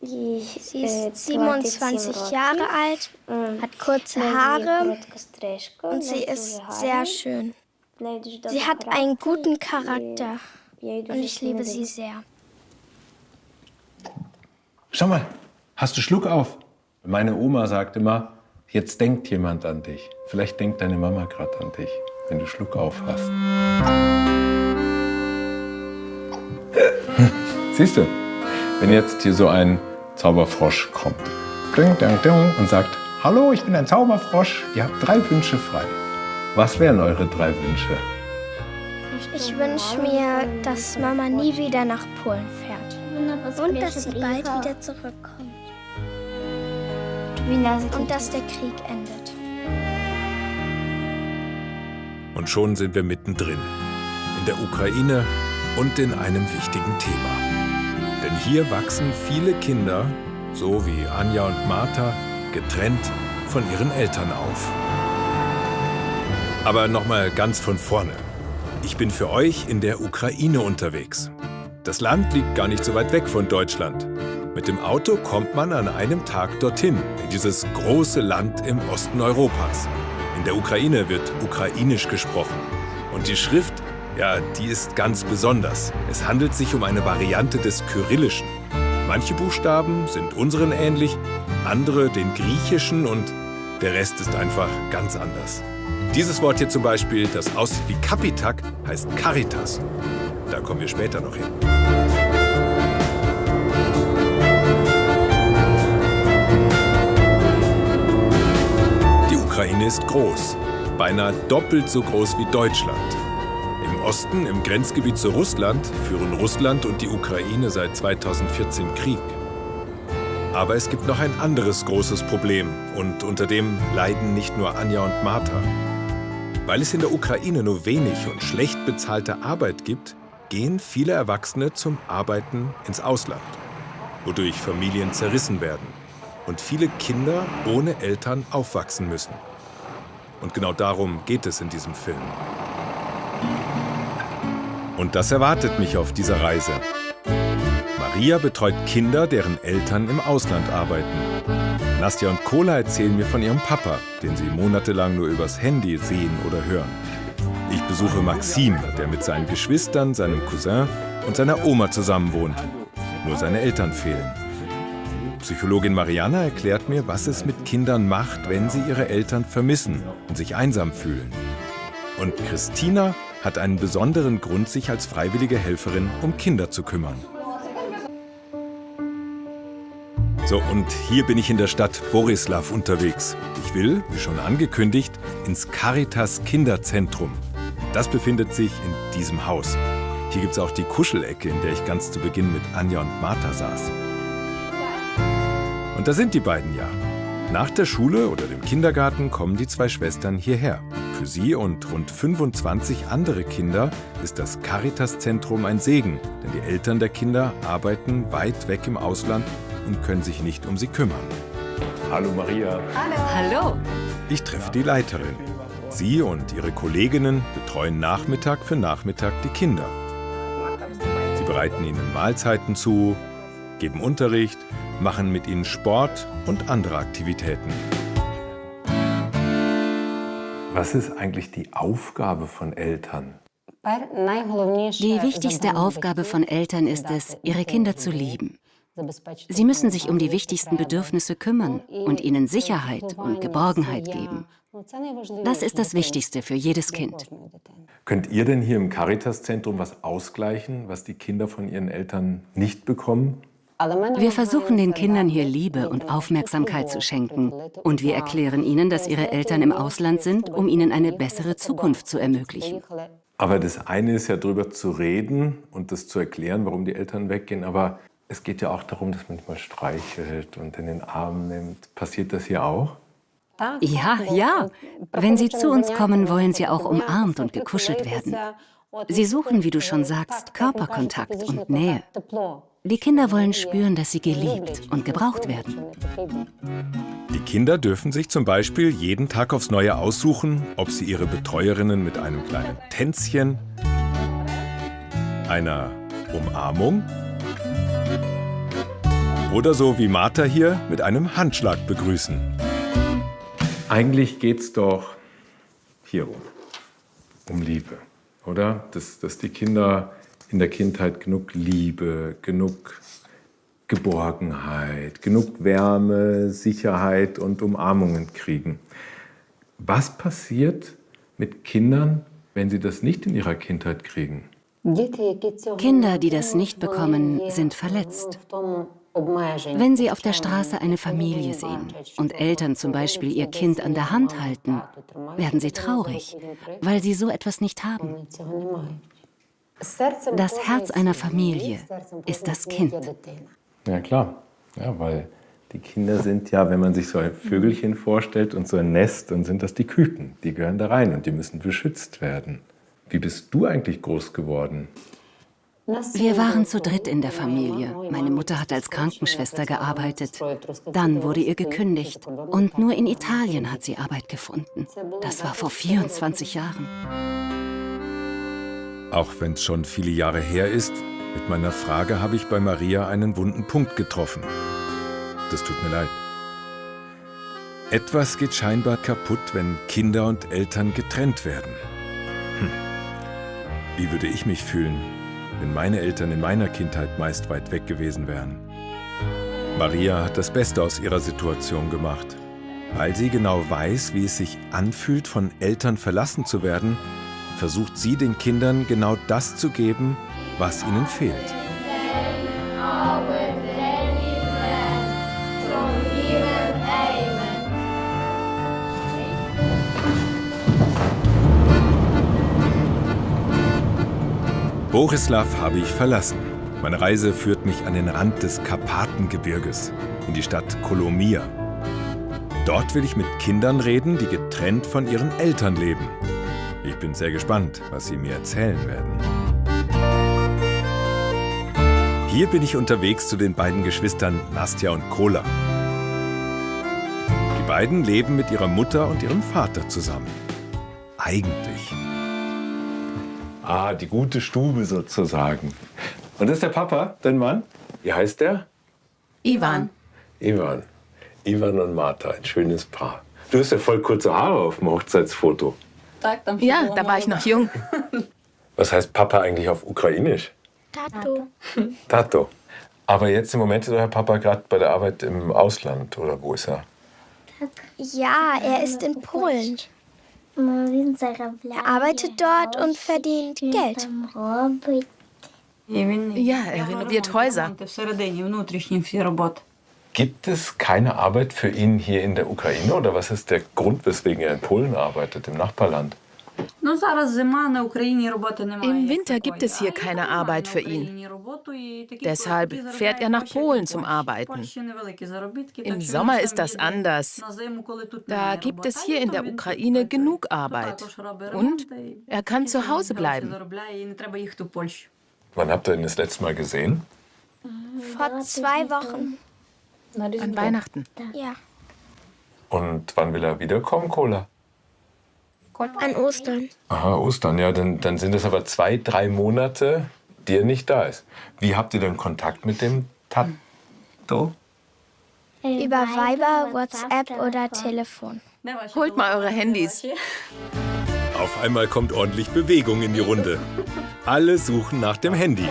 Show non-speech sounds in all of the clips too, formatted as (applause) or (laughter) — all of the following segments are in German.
Sie ist 27 Jahre alt, hat kurze Haare und sie ist sehr schön. Sie hat einen guten Charakter und ich liebe sie sehr. Schau mal, hast du Schluck auf? Meine Oma sagt immer, jetzt denkt jemand an dich. Vielleicht denkt deine Mama gerade an dich, wenn du Schluck auf hast. (laughs) Siehst du, wenn jetzt hier so ein Zauberfrosch kommt ding, ding, ding, und sagt, hallo, ich bin ein Zauberfrosch, ihr habt drei Wünsche frei. Was wären eure drei Wünsche? Ich wünsche mir, dass Mama nie wieder nach Polen fährt. Und dass sie bald wieder zurückkommt. Und dass der Krieg endet. Und schon sind wir mittendrin. In der Ukraine und in einem wichtigen Thema. Denn hier wachsen viele Kinder, so wie Anja und Martha, getrennt von ihren Eltern auf. Aber nochmal ganz von vorne. Ich bin für euch in der Ukraine unterwegs. Das Land liegt gar nicht so weit weg von Deutschland. Mit dem Auto kommt man an einem Tag dorthin, in dieses große Land im Osten Europas. In der Ukraine wird ukrainisch gesprochen. Und die Schrift, ja, die ist ganz besonders. Es handelt sich um eine Variante des Kyrillischen. Manche Buchstaben sind unseren ähnlich, andere den griechischen und der Rest ist einfach ganz anders. Dieses Wort hier zum Beispiel, das aussieht wie Kapitak, heißt Caritas. Da kommen wir später noch hin. Die Ukraine ist groß, beinahe doppelt so groß wie Deutschland. Im Osten, im Grenzgebiet zu Russland, führen Russland und die Ukraine seit 2014 Krieg. Aber es gibt noch ein anderes großes Problem und unter dem leiden nicht nur Anja und Martha. Weil es in der Ukraine nur wenig und schlecht bezahlte Arbeit gibt, gehen viele Erwachsene zum Arbeiten ins Ausland, wodurch Familien zerrissen werden und viele Kinder ohne Eltern aufwachsen müssen. Und genau darum geht es in diesem Film. Und das erwartet mich auf dieser Reise. Maria betreut Kinder, deren Eltern im Ausland arbeiten. Nastja und Kola erzählen mir von ihrem Papa, den sie monatelang nur übers Handy sehen oder hören. Ich besuche Maxim, der mit seinen Geschwistern, seinem Cousin und seiner Oma zusammenwohnt. Nur seine Eltern fehlen. Psychologin Mariana erklärt mir, was es mit Kindern macht, wenn sie ihre Eltern vermissen und sich einsam fühlen. Und Christina hat einen besonderen Grund, sich als freiwillige Helferin um Kinder zu kümmern. So, und hier bin ich in der Stadt Borislav unterwegs. Ich will, wie schon angekündigt, ins Caritas Kinderzentrum. Das befindet sich in diesem Haus. Hier gibt es auch die Kuschelecke, in der ich ganz zu Beginn mit Anja und Martha saß. Und da sind die beiden ja. Nach der Schule oder dem Kindergarten kommen die zwei Schwestern hierher. Für sie und rund 25 andere Kinder ist das Caritas-Zentrum ein Segen, denn die Eltern der Kinder arbeiten weit weg im Ausland und können sich nicht um sie kümmern. Hallo Maria. Hallo. Ich treffe die Leiterin. Sie und ihre Kolleginnen betreuen Nachmittag für Nachmittag die Kinder. Sie bereiten ihnen Mahlzeiten zu, geben Unterricht, machen mit ihnen Sport und andere Aktivitäten. Was ist eigentlich die Aufgabe von Eltern? Die wichtigste Aufgabe von Eltern ist es, ihre Kinder zu lieben. Sie müssen sich um die wichtigsten Bedürfnisse kümmern und ihnen Sicherheit und Geborgenheit geben. Das ist das Wichtigste für jedes Kind. Könnt ihr denn hier im Caritas-Zentrum was ausgleichen, was die Kinder von ihren Eltern nicht bekommen? Wir versuchen den Kindern hier Liebe und Aufmerksamkeit zu schenken. Und wir erklären ihnen, dass ihre Eltern im Ausland sind, um ihnen eine bessere Zukunft zu ermöglichen. Aber das eine ist ja darüber zu reden und das zu erklären, warum die Eltern weggehen. Aber es geht ja auch darum, dass man mal streichelt und in den Arm nimmt. Passiert das hier auch? Ja, ja. Wenn sie zu uns kommen, wollen sie auch umarmt und gekuschelt werden. Sie suchen, wie du schon sagst, Körperkontakt und Nähe. Die Kinder wollen spüren, dass sie geliebt und gebraucht werden. Die Kinder dürfen sich zum Beispiel jeden Tag aufs Neue aussuchen, ob sie ihre Betreuerinnen mit einem kleinen Tänzchen, einer Umarmung Oder so wie Martha hier mit einem Handschlag begrüßen. Eigentlich geht es doch hier um, um Liebe, oder? Dass, dass die Kinder in der Kindheit genug Liebe, genug Geborgenheit, genug Wärme, Sicherheit und Umarmungen kriegen. Was passiert mit Kindern, wenn sie das nicht in ihrer Kindheit kriegen? Kinder, die das nicht bekommen, sind verletzt. Wenn sie auf der Straße eine Familie sehen und Eltern zum Beispiel ihr Kind an der Hand halten, werden sie traurig, weil sie so etwas nicht haben. Das Herz einer Familie ist das Kind. Ja klar, ja, weil die Kinder sind ja, wenn man sich so ein Vögelchen vorstellt und so ein Nest, dann sind das die Küken. Die gehören da rein und die müssen beschützt werden. Wie bist du eigentlich groß geworden? Wir waren zu dritt in der Familie. Meine Mutter hat als Krankenschwester gearbeitet. Dann wurde ihr gekündigt. Und nur in Italien hat sie Arbeit gefunden. Das war vor 24 Jahren. Auch wenn es schon viele Jahre her ist, mit meiner Frage habe ich bei Maria einen wunden Punkt getroffen. Das tut mir leid. Etwas geht scheinbar kaputt, wenn Kinder und Eltern getrennt werden. Hm. Wie würde ich mich fühlen, wenn meine Eltern in meiner Kindheit meist weit weg gewesen wären? Maria hat das Beste aus ihrer Situation gemacht. Weil sie genau weiß, wie es sich anfühlt, von Eltern verlassen zu werden, versucht sie den Kindern genau das zu geben, was ihnen fehlt. Borislav habe ich verlassen. Meine Reise führt mich an den Rand des Karpatengebirges, in die Stadt Kolomia. Dort will ich mit Kindern reden, die getrennt von ihren Eltern leben. Ich bin sehr gespannt, was sie mir erzählen werden. Hier bin ich unterwegs zu den beiden Geschwistern Nastja und Kola. Die beiden leben mit ihrer Mutter und ihrem Vater zusammen. Eigentlich. Ah, die gute Stube sozusagen. Und das ist der Papa, dein Mann? Wie heißt der? Ivan. Ivan. Ivan und Martha, ein schönes Paar. Du hast ja voll kurze Haare auf dem Hochzeitsfoto. Ja, da war ich noch jung. (laughs) Was heißt Papa eigentlich auf Ukrainisch? Tato. Tato. Aber jetzt im Moment ist euer Papa gerade bei der Arbeit im Ausland, oder wo ist er? Ja, er ist in Polen. Er arbeitet dort und verdient Geld. Ja, er renoviert Häuser. Gibt es keine Arbeit für ihn hier in der Ukraine oder was ist der Grund, weswegen er in Polen arbeitet, im Nachbarland? Im Winter gibt es hier keine Arbeit für ihn. Deshalb fährt er nach Polen zum Arbeiten. Im Sommer ist das anders. Da gibt es hier in der Ukraine genug Arbeit. Und er kann zu Hause bleiben. Wann habt ihr ihn das letzte Mal gesehen? Vor zwei Wochen. An Weihnachten. Ja. Und wann will er wiederkommen, Cola? An Ostern. Aha, Ostern, ja, dann, dann sind es aber zwei, drei Monate, die er nicht da ist. Wie habt ihr denn Kontakt mit dem Tato? Über Viber, WhatsApp oder Telefon. Holt mal eure Handys. Auf einmal kommt ordentlich Bewegung in die Runde. Alle suchen nach dem Handy.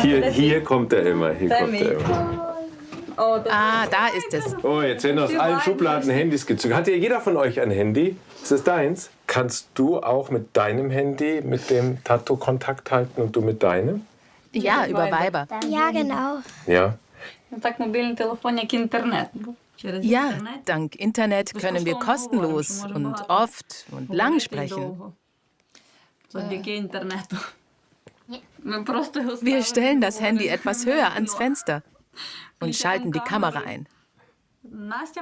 Hier, hier kommt er immer, hier kommt er immer. Ah, da ist es. Oh, jetzt werden aus allen Schubladen Handys gezogen. Hat ja jeder von euch ein Handy? Ist es deins? Kannst du auch mit deinem Handy mit dem Tattoo Kontakt halten und du mit deinem? Ja, über Viber. Ja, genau. Ja. Ja, dank Internet können wir kostenlos und oft und lang sprechen. (laughs) Wir stellen das Handy etwas höher ans Fenster und schalten die Kamera ein.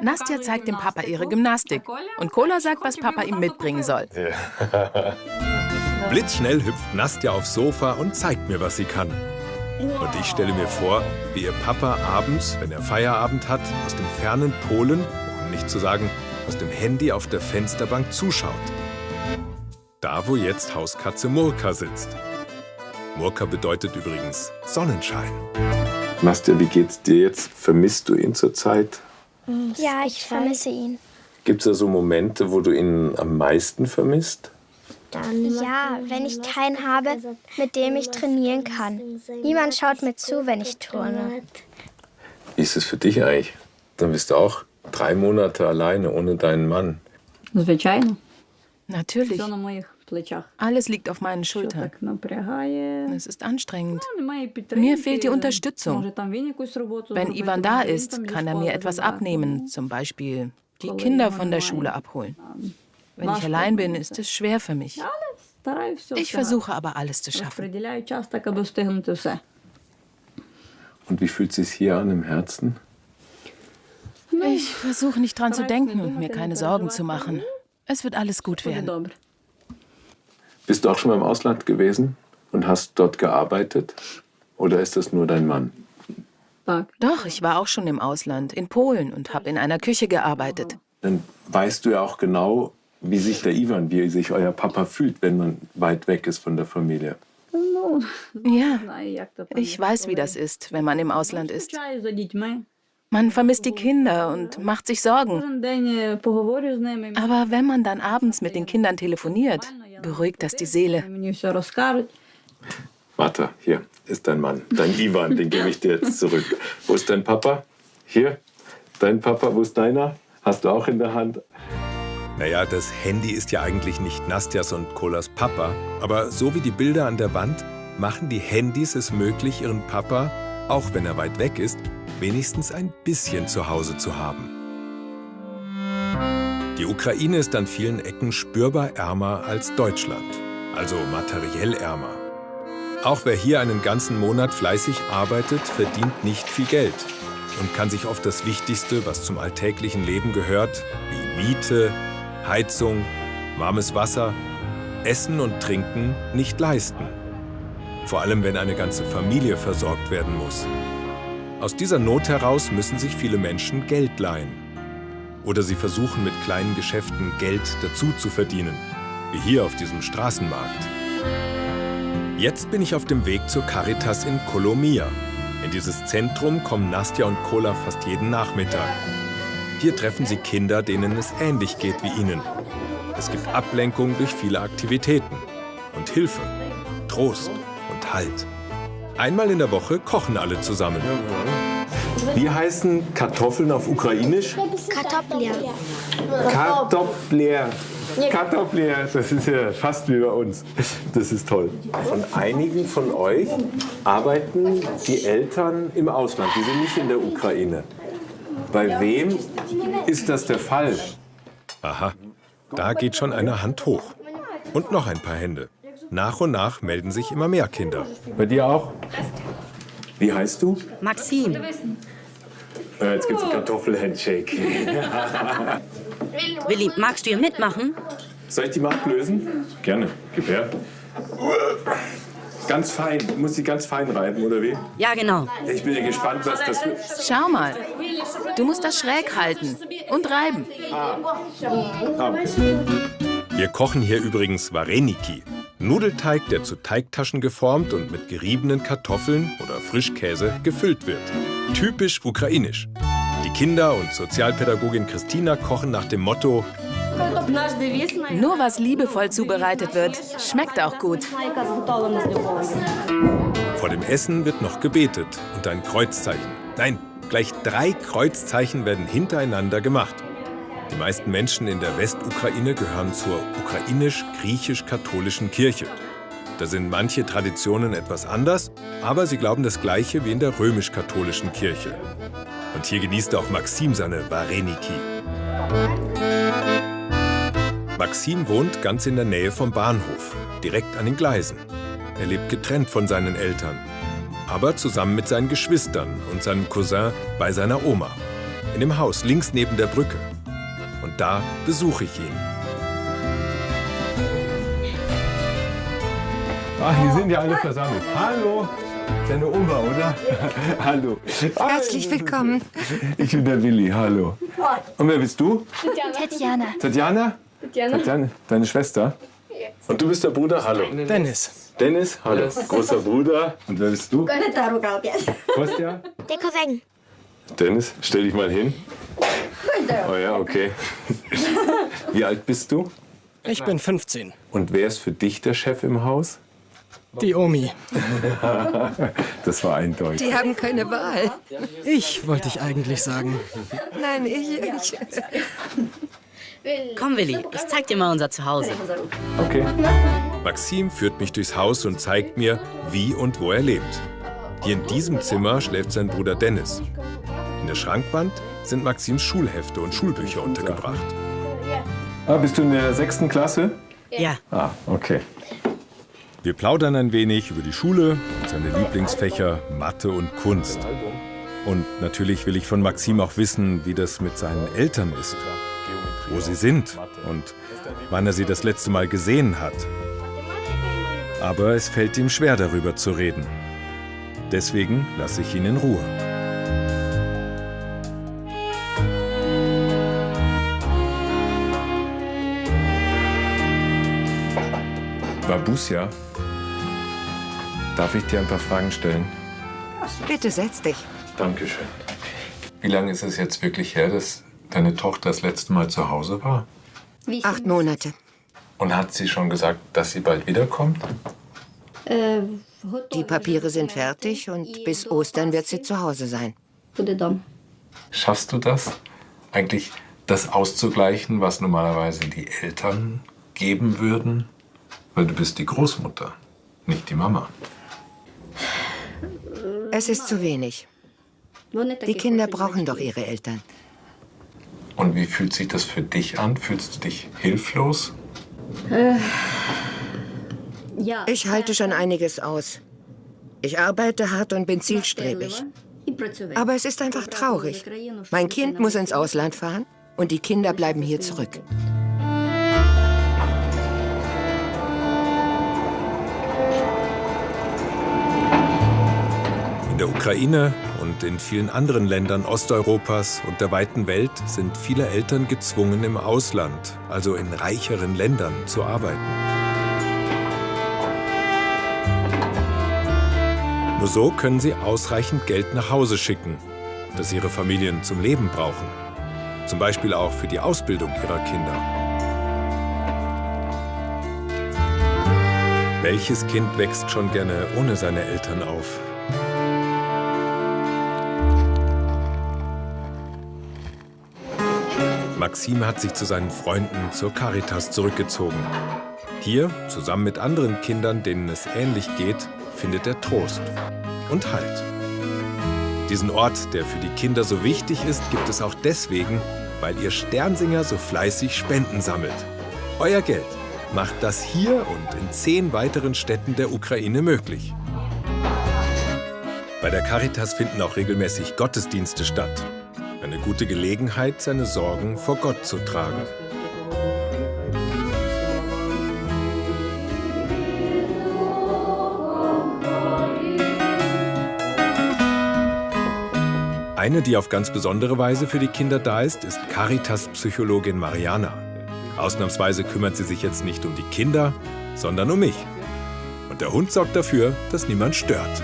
Nastja zeigt dem Papa ihre Gymnastik und Kola sagt, was Papa ihm mitbringen soll. (laughs) Blitzschnell hüpft Nastja aufs Sofa und zeigt mir, was sie kann. Und ich stelle mir vor, wie ihr Papa abends, wenn er Feierabend hat, aus dem fernen Polen, um nicht zu sagen aus dem Handy auf der Fensterbank zuschaut. Da, wo jetzt Hauskatze Murka sitzt. Murka bedeutet übrigens Sonnenschein. Nastja, wie geht's dir jetzt? Vermisst du ihn zurzeit? Ja, ich vermisse ihn. Gibt es da so Momente, wo du ihn am meisten vermisst? Ja, wenn ich keinen habe, mit dem ich trainieren kann. Niemand schaut mir zu, wenn ich turne. Wie ist es für dich eigentlich? Dann bist du auch drei Monate alleine ohne deinen Mann. Natürlich. Alles liegt auf meinen Schultern. Es ist anstrengend. Mir fehlt die Unterstützung. Wenn Ivan da ist, kann er mir etwas abnehmen, zum Beispiel die Kinder von der Schule abholen. Wenn ich allein bin, ist es schwer für mich. Ich versuche aber alles zu schaffen. Und wie fühlt es sich hier an im Herzen? Ich versuche nicht dran zu denken und mir keine Sorgen zu machen. Es wird alles gut werden. Bist du auch schon mal im Ausland gewesen und hast dort gearbeitet? Oder ist das nur dein Mann? Doch, ich war auch schon im Ausland, in Polen und habe in einer Küche gearbeitet. Dann weißt du ja auch genau, wie sich der Ivan, wie sich euer Papa fühlt, wenn man weit weg ist von der Familie. Ja, ich weiß, wie das ist, wenn man im Ausland ist. Man vermisst die Kinder und macht sich Sorgen. Aber wenn man dann abends mit den Kindern telefoniert, beruhigt das die Seele. Warte, hier ist dein Mann, dein Ivan, den gebe ich dir jetzt zurück. Wo ist dein Papa? Hier. Dein Papa, wo ist deiner? Hast du auch in der Hand? Naja, das Handy ist ja eigentlich nicht Nastjas und Kolas Papa, aber so wie die Bilder an der Wand machen die Handys es möglich, ihren Papa, auch wenn er weit weg ist, wenigstens ein bisschen zu Hause zu haben. Die Ukraine ist an vielen Ecken spürbar ärmer als Deutschland, also materiell ärmer. Auch wer hier einen ganzen Monat fleißig arbeitet, verdient nicht viel Geld und kann sich oft das Wichtigste, was zum alltäglichen Leben gehört, wie Miete, Heizung, warmes Wasser, Essen und Trinken, nicht leisten. Vor allem, wenn eine ganze Familie versorgt werden muss. Aus dieser Not heraus müssen sich viele Menschen Geld leihen. Oder sie versuchen mit kleinen Geschäften Geld dazu zu verdienen, wie hier auf diesem Straßenmarkt. Jetzt bin ich auf dem Weg zur Caritas in Kolomia. In dieses Zentrum kommen Nastja und Kola fast jeden Nachmittag. Hier treffen sie Kinder, denen es ähnlich geht wie ihnen. Es gibt Ablenkung durch viele Aktivitäten und Hilfe, Trost und Halt. Einmal in der Woche kochen alle zusammen. Wie heißen Kartoffeln auf Ukrainisch? Kartoffeln. Kartoffler. Kartoffler, das ist ja fast wie bei uns. Das ist toll. Von einigen von euch arbeiten die Eltern im Ausland, die sind nicht in der Ukraine. Bei wem ist das der Fall? Aha, da geht schon eine Hand hoch. Und noch ein paar Hände. Nach und nach melden sich immer mehr Kinder. Bei dir auch? Wie heißt du? Maxim. Äh, jetzt gibt's einen Kartoffel-Handshake. (laughs) Willi, magst du hier mitmachen? Soll ich die Macht lösen? Gerne. Gib her. Ganz fein. Muss sie ganz fein reiben, oder wie? Ja, genau. Ich bin ja gespannt, was das wird. Schau mal. Du musst das schräg halten und reiben. Ah, okay. Wir kochen hier übrigens Vareniki. Nudelteig, der zu Teigtaschen geformt und mit geriebenen Kartoffeln oder Frischkäse gefüllt wird. Typisch ukrainisch. Die Kinder und Sozialpädagogin Christina kochen nach dem Motto Nur was liebevoll zubereitet wird, schmeckt auch gut. Vor dem Essen wird noch gebetet und ein Kreuzzeichen. Nein, gleich drei Kreuzzeichen werden hintereinander gemacht. Die meisten Menschen in der Westukraine gehören zur ukrainisch-griechisch-katholischen Kirche. Da sind manche Traditionen etwas anders, aber sie glauben das Gleiche wie in der römisch-katholischen Kirche. Und hier genießt auch Maxim seine Vareniki. Maxim wohnt ganz in der Nähe vom Bahnhof, direkt an den Gleisen. Er lebt getrennt von seinen Eltern, aber zusammen mit seinen Geschwistern und seinem Cousin bei seiner Oma. In dem Haus links neben der Brücke. Da besuche ich ihn. Ach, hier sind ja alle versammelt. Hallo. Deine Oma, oder? (laughs) hallo. Herzlich willkommen. Ich bin der Willi, hallo. Und wer bist du? Tatjana. Tatjana? Tatjana. Tatjana, deine Schwester? Und du bist der Bruder? Hallo. Dennis. Dennis, hallo, großer Bruder. Und wer bist du? Kostja? Der Cousin. Dennis, stell dich mal hin. Oh ja, okay. (laughs) Wie alt bist du? Ich bin 15. Und wer ist für dich der Chef im Haus? Die Omi. (laughs) das war eindeutig. Die haben keine Wahl. Ich wollte ich eigentlich sagen. Nein, ich. ich. Komm, Willi, ich zeig dir mal unser Zuhause. Okay. Maxim führt mich durchs Haus und zeigt mir, wie und wo er lebt. Hier in diesem Zimmer schläft sein Bruder Dennis. In der Schrankwand sind Maxims Schulhefte und Schulbücher untergebracht. Ah, bist du in der sechsten Klasse? Ja. Ah, okay. Wir plaudern ein wenig über die Schule, seine Lieblingsfächer Mathe und Kunst. Und natürlich will ich von Maxim auch wissen, wie das mit seinen Eltern ist, wo sie sind und wann er sie das letzte Mal gesehen hat. Aber es fällt ihm schwer, darüber zu reden. Deswegen lasse ich ihn in Ruhe. Babusia, darf ich dir ein paar Fragen stellen? Bitte setz dich. Dankeschön. Wie lange ist es jetzt wirklich her, dass deine Tochter das letzte Mal zu Hause war? Acht Monate. Und hat sie schon gesagt, dass sie bald wiederkommt? Die Papiere sind fertig und bis Ostern wird sie zu Hause sein. Schaffst du das? Eigentlich das auszugleichen, was normalerweise die Eltern geben würden? Weil du bist die Großmutter, nicht die Mama. Es ist zu wenig. Die Kinder brauchen doch ihre Eltern. Und wie fühlt sich das für dich an? Fühlst du dich hilflos? Ich halte schon einiges aus. Ich arbeite hart und bin zielstrebig. Aber es ist einfach traurig. Mein Kind muss ins Ausland fahren und die Kinder bleiben hier zurück. Der Ukraine und in vielen anderen Ländern Osteuropas und der weiten Welt sind viele Eltern gezwungen, im Ausland, also in reicheren Ländern, zu arbeiten. Nur so können sie ausreichend Geld nach Hause schicken, das ihre Familien zum Leben brauchen. Zum Beispiel auch für die Ausbildung ihrer Kinder. Welches Kind wächst schon gerne ohne seine Eltern auf? Maxim hat sich zu seinen Freunden zur Caritas zurückgezogen. Hier, zusammen mit anderen Kindern, denen es ähnlich geht, findet er Trost und Halt. Diesen Ort, der für die Kinder so wichtig ist, gibt es auch deswegen, weil ihr Sternsinger so fleißig Spenden sammelt. Euer Geld macht das hier und in zehn weiteren Städten der Ukraine möglich. Bei der Caritas finden auch regelmäßig Gottesdienste statt. Gute Gelegenheit, seine Sorgen vor Gott zu tragen. Eine, die auf ganz besondere Weise für die Kinder da ist, ist Caritas-Psychologin Mariana. Ausnahmsweise kümmert sie sich jetzt nicht um die Kinder, sondern um mich. Und der Hund sorgt dafür, dass niemand stört.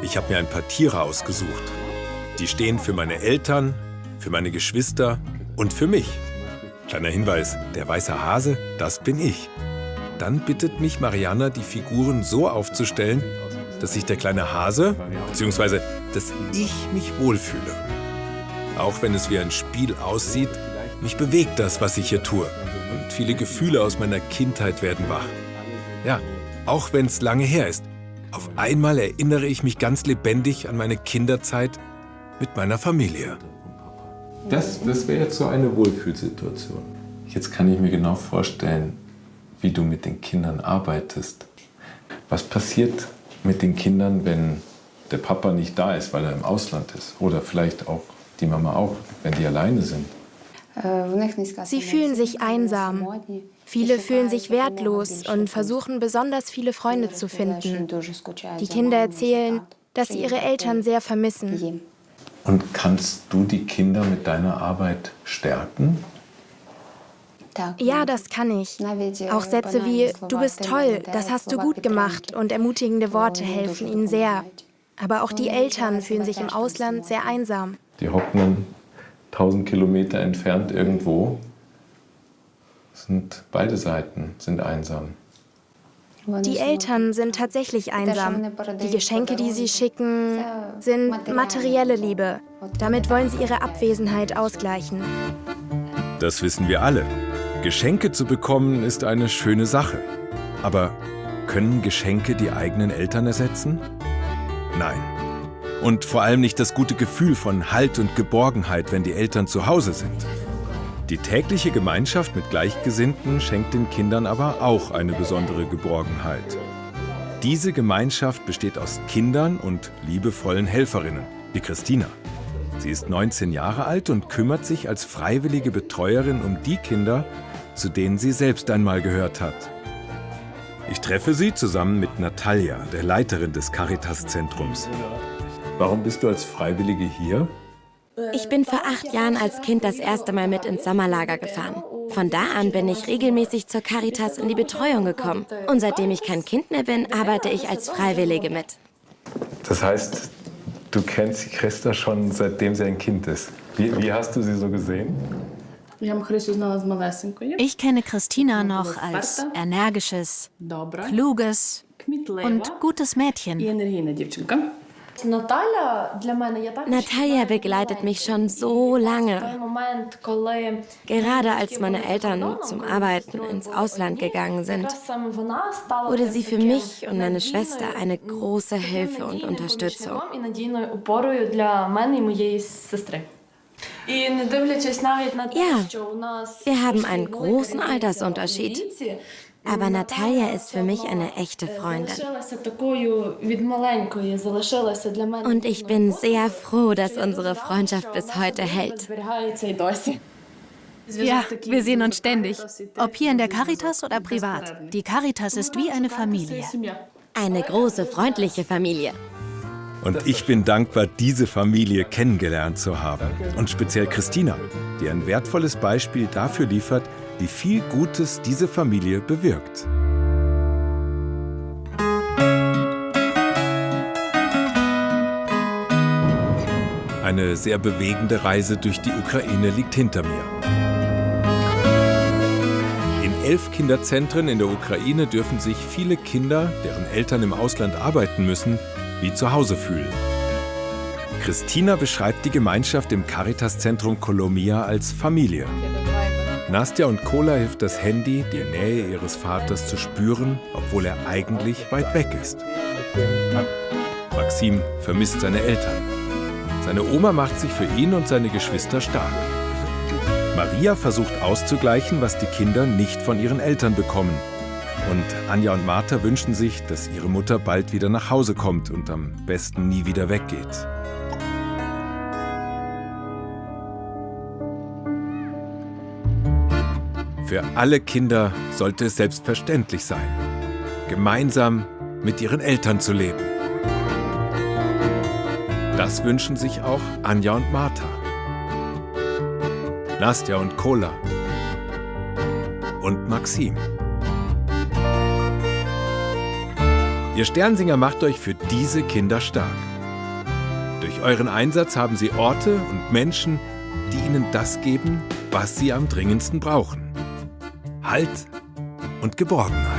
Ich habe mir ein paar Tiere ausgesucht. Die stehen für meine Eltern, für meine Geschwister und für mich. Kleiner Hinweis, der weiße Hase, das bin ich. Dann bittet mich Mariana, die Figuren so aufzustellen, dass sich der kleine Hase, beziehungsweise dass ich mich wohlfühle. Auch wenn es wie ein Spiel aussieht, mich bewegt das, was ich hier tue. Und viele Gefühle aus meiner Kindheit werden wach. Ja, auch wenn es lange her ist. Auf einmal erinnere ich mich ganz lebendig an meine Kinderzeit mit meiner Familie. Das, das wäre jetzt so eine Wohlfühlsituation. Jetzt kann ich mir genau vorstellen, wie du mit den Kindern arbeitest. Was passiert mit den Kindern, wenn der Papa nicht da ist, weil er im Ausland ist? Oder vielleicht auch die Mama auch, wenn die alleine sind? Sie fühlen sich einsam. Viele fühlen sich wertlos und versuchen besonders viele Freunde zu finden. Die Kinder erzählen, dass sie ihre Eltern sehr vermissen. Und kannst du die Kinder mit deiner Arbeit stärken? Ja, das kann ich. Auch Sätze wie Du bist toll, das hast du gut gemacht und ermutigende Worte helfen ihnen sehr. Aber auch die Eltern fühlen sich im Ausland sehr einsam. Die hocken 1000 Kilometer entfernt irgendwo. Sind beide Seiten sind einsam. Die Eltern sind tatsächlich einsam. Die Geschenke, die sie schicken, sind materielle Liebe. Damit wollen sie ihre Abwesenheit ausgleichen. Das wissen wir alle. Geschenke zu bekommen ist eine schöne Sache. Aber können Geschenke die eigenen Eltern ersetzen? Nein. Und vor allem nicht das gute Gefühl von Halt und Geborgenheit, wenn die Eltern zu Hause sind. Die tägliche Gemeinschaft mit Gleichgesinnten schenkt den Kindern aber auch eine besondere Geborgenheit. Diese Gemeinschaft besteht aus Kindern und liebevollen Helferinnen, wie Christina. Sie ist 19 Jahre alt und kümmert sich als freiwillige Betreuerin um die Kinder, zu denen sie selbst einmal gehört hat. Ich treffe sie zusammen mit Natalia, der Leiterin des Caritas-Zentrums. Warum bist du als Freiwillige hier? Ich bin vor acht Jahren als Kind das erste Mal mit ins Sommerlager gefahren. Von da an bin ich regelmäßig zur Caritas in die Betreuung gekommen. Und seitdem ich kein Kind mehr bin, arbeite ich als Freiwillige mit. Das heißt, du kennst Christa schon seitdem sie ein Kind ist. Wie, wie hast du sie so gesehen? Ich kenne Christina noch als energisches, kluges und gutes Mädchen. Natalia begleitet mich schon so lange. Gerade als meine Eltern zum Arbeiten ins Ausland gegangen sind, wurde sie für mich und meine Schwester eine große Hilfe und Unterstützung. Ja, wir haben einen großen Altersunterschied. Aber Natalia ist für mich eine echte Freundin. Und ich bin sehr froh, dass unsere Freundschaft bis heute hält. Ja, wir sehen uns ständig. Ob hier in der Caritas oder privat. Die Caritas ist wie eine Familie. Eine große, freundliche Familie. Und ich bin dankbar, diese Familie kennengelernt zu haben. Und speziell Christina, die ein wertvolles Beispiel dafür liefert, wie viel Gutes diese Familie bewirkt. Eine sehr bewegende Reise durch die Ukraine liegt hinter mir. In elf Kinderzentren in der Ukraine dürfen sich viele Kinder, deren Eltern im Ausland arbeiten müssen, wie zu Hause fühlen. Christina beschreibt die Gemeinschaft im Caritas-Zentrum Kolomia als Familie. Nastja und Kola hilft das Handy, die Nähe ihres Vaters zu spüren, obwohl er eigentlich weit weg ist. Maxim vermisst seine Eltern. Seine Oma macht sich für ihn und seine Geschwister stark. Maria versucht auszugleichen, was die Kinder nicht von ihren Eltern bekommen. Und Anja und Martha wünschen sich, dass ihre Mutter bald wieder nach Hause kommt und am besten nie wieder weggeht. Für alle Kinder sollte es selbstverständlich sein, gemeinsam mit ihren Eltern zu leben. Das wünschen sich auch Anja und Martha, Nastja und Kola und Maxim. Ihr Sternsinger macht euch für diese Kinder stark. Durch euren Einsatz haben sie Orte und Menschen, die ihnen das geben, was sie am dringendsten brauchen. Halt und Geborgenheit.